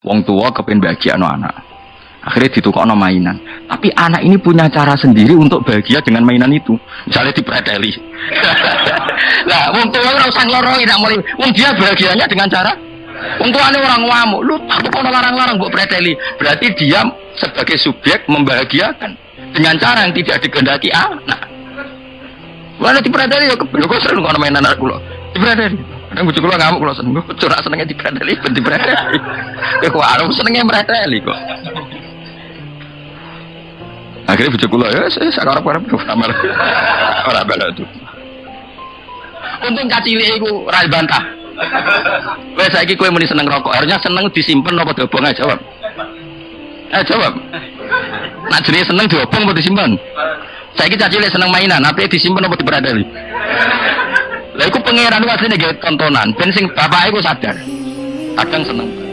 Wong tua kepen bahagia no anak. Akhirnya ditukar mainan. Tapi anak ini punya cara sendiri untuk bahagia dengan mainan itu. Misalnya dipredeli. nah, wong tua orang usah ngelorongin, tidak mulai. Wong dia bahagianya dengan cara Wong tuane orang ngamuk, lu tak kok larang-larang buat preteli. Berarti dia sebagai subjek membahagiakan dengan cara yang tidak digandaki anak. Mana dipreteli ya kebel kok sering ngono mainan anak kula. Dipreteli. Kadang bojo kula ngamuk kula seneng. Kok ora senenge dipreteli ben dipreteli. Ya kok arep senenge mreteli kok. Akhirnya bojo kula ya saya sakarep-karep kamar. Ora bala itu. Untung cacile iku ora bantah. Wes saiki kowe muni seneng rokok, harusnya seneng disimpen apa diobong aja jawab. Eh jawab. Nak jenenge seneng diobong apa disimpen? Saiki cacile seneng mainan, apa disimpen apa diperadali? Lah iku pangeran asline nggih tontonan, ben sing bapak iku sadar. Kadang seneng.